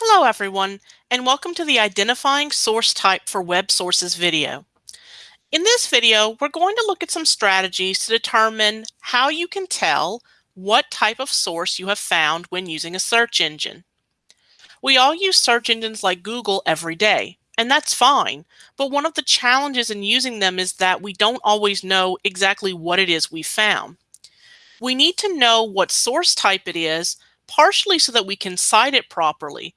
Hello everyone, and welcome to the Identifying Source Type for Web Sources video. In this video, we're going to look at some strategies to determine how you can tell what type of source you have found when using a search engine. We all use search engines like Google every day, and that's fine, but one of the challenges in using them is that we don't always know exactly what it is we found. We need to know what source type it is, partially so that we can cite it properly,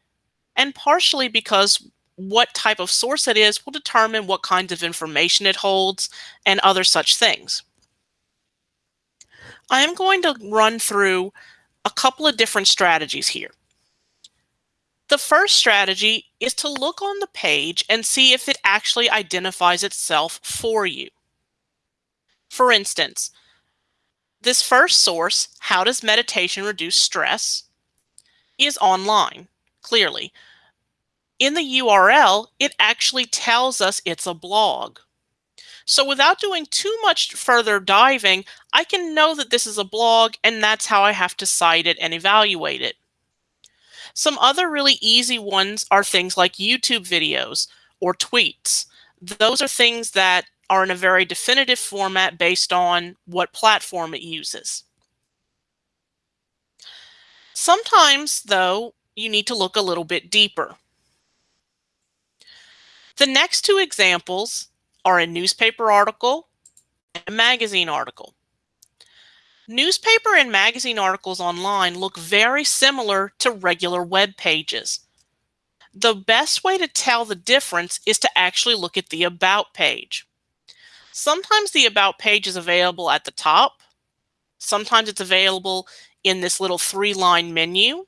and partially because what type of source it is will determine what kinds of information it holds and other such things. I am going to run through a couple of different strategies here. The first strategy is to look on the page and see if it actually identifies itself for you. For instance, this first source, How Does Meditation Reduce Stress, is online, clearly. In the URL, it actually tells us it's a blog. So without doing too much further diving, I can know that this is a blog and that's how I have to cite it and evaluate it. Some other really easy ones are things like YouTube videos or tweets. Those are things that are in a very definitive format based on what platform it uses. Sometimes, though, you need to look a little bit deeper. The next two examples are a newspaper article and a magazine article. Newspaper and magazine articles online look very similar to regular web pages. The best way to tell the difference is to actually look at the About page. Sometimes the About page is available at the top. Sometimes it's available in this little three-line menu.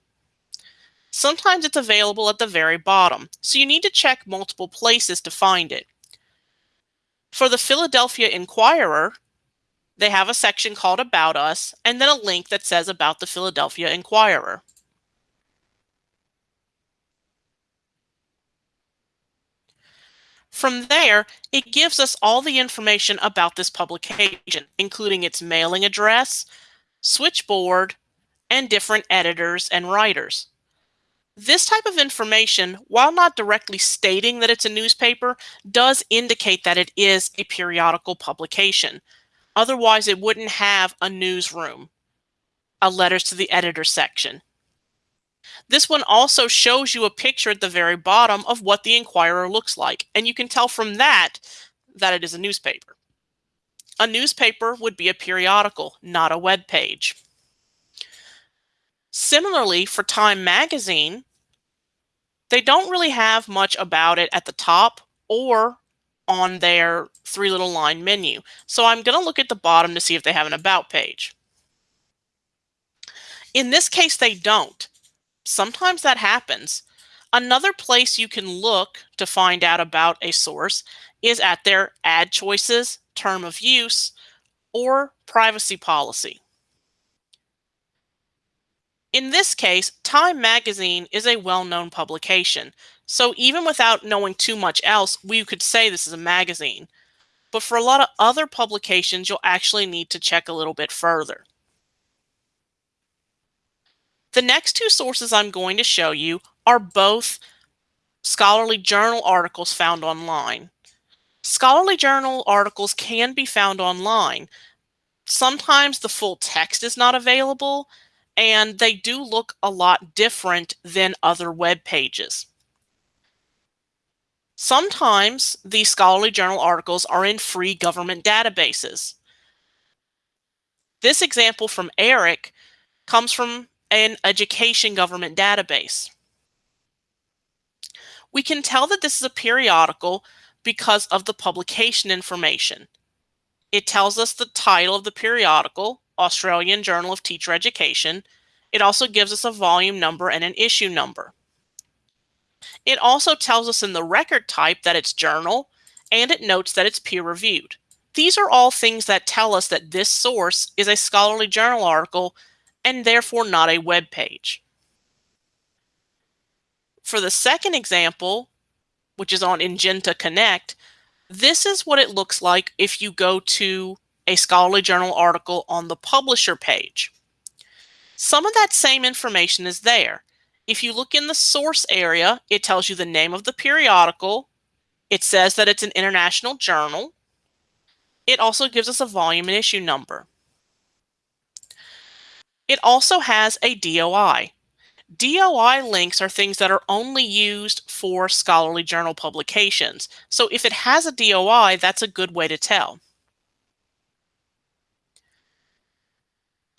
Sometimes it's available at the very bottom, so you need to check multiple places to find it. For the Philadelphia Inquirer, they have a section called About Us, and then a link that says About the Philadelphia Inquirer. From there, it gives us all the information about this publication, including its mailing address, switchboard, and different editors and writers. This type of information, while not directly stating that it's a newspaper, does indicate that it is a periodical publication. Otherwise, it wouldn't have a newsroom, a letters to the editor section. This one also shows you a picture at the very bottom of what the Inquirer looks like, and you can tell from that that it is a newspaper. A newspaper would be a periodical, not a web page. Similarly, for Time Magazine, they don't really have much about it at the top or on their three little line menu. So I'm going to look at the bottom to see if they have an About page. In this case, they don't. Sometimes that happens. Another place you can look to find out about a source is at their ad choices, term of use, or privacy policy. In this case, Time Magazine is a well-known publication, so even without knowing too much else, we could say this is a magazine. But for a lot of other publications, you'll actually need to check a little bit further. The next two sources I'm going to show you are both scholarly journal articles found online. Scholarly journal articles can be found online. Sometimes the full text is not available, and they do look a lot different than other web pages. Sometimes these scholarly journal articles are in free government databases. This example from ERIC comes from an education government database. We can tell that this is a periodical because of the publication information. It tells us the title of the periodical, Australian Journal of Teacher Education. It also gives us a volume number and an issue number. It also tells us in the record type that it's journal, and it notes that it's peer reviewed. These are all things that tell us that this source is a scholarly journal article and therefore not a web page. For the second example, which is on Ingenta Connect, this is what it looks like if you go to a scholarly journal article on the publisher page. Some of that same information is there. If you look in the source area, it tells you the name of the periodical. It says that it's an international journal. It also gives us a volume and issue number. It also has a DOI. DOI links are things that are only used for scholarly journal publications. So if it has a DOI, that's a good way to tell.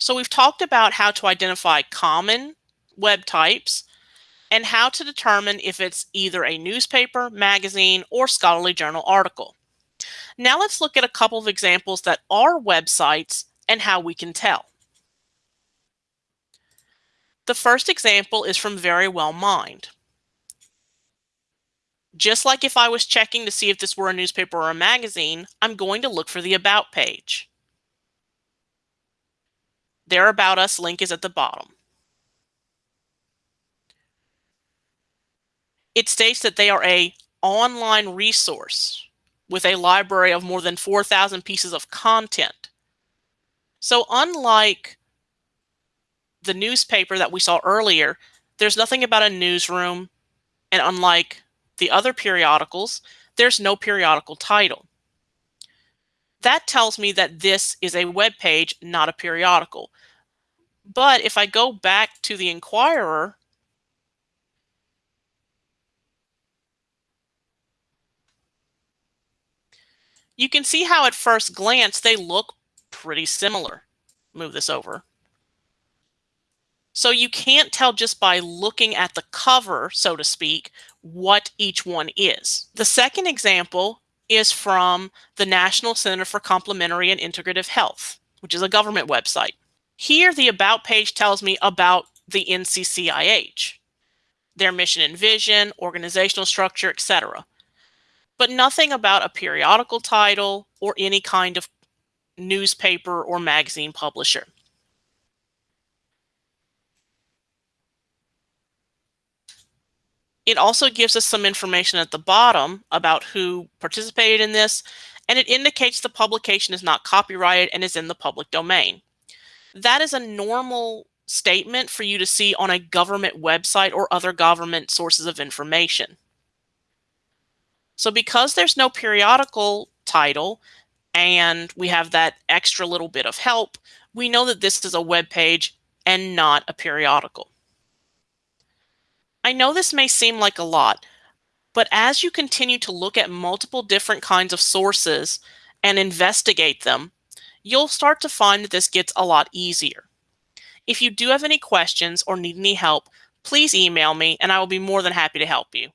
So we've talked about how to identify common web types and how to determine if it's either a newspaper, magazine, or scholarly journal article. Now let's look at a couple of examples that are websites and how we can tell. The first example is from Verywell Mind. Just like if I was checking to see if this were a newspaper or a magazine, I'm going to look for the About page. Their About Us link is at the bottom. It states that they are a online resource with a library of more than 4,000 pieces of content. So unlike the newspaper that we saw earlier, there's nothing about a newsroom, and unlike the other periodicals, there's no periodical title. That tells me that this is a web page, not a periodical. But if I go back to the Inquirer, you can see how at first glance they look pretty similar. Move this over. So you can't tell just by looking at the cover, so to speak, what each one is. The second example is from the National Center for Complementary and Integrative Health, which is a government website. Here, the About page tells me about the NCCIH, their mission and vision, organizational structure, etc. But nothing about a periodical title or any kind of newspaper or magazine publisher. It also gives us some information at the bottom about who participated in this, and it indicates the publication is not copyrighted and is in the public domain. That is a normal statement for you to see on a government website or other government sources of information. So because there's no periodical title and we have that extra little bit of help, we know that this is a web page and not a periodical. I know this may seem like a lot, but as you continue to look at multiple different kinds of sources and investigate them, you'll start to find that this gets a lot easier. If you do have any questions or need any help, please email me and I will be more than happy to help you.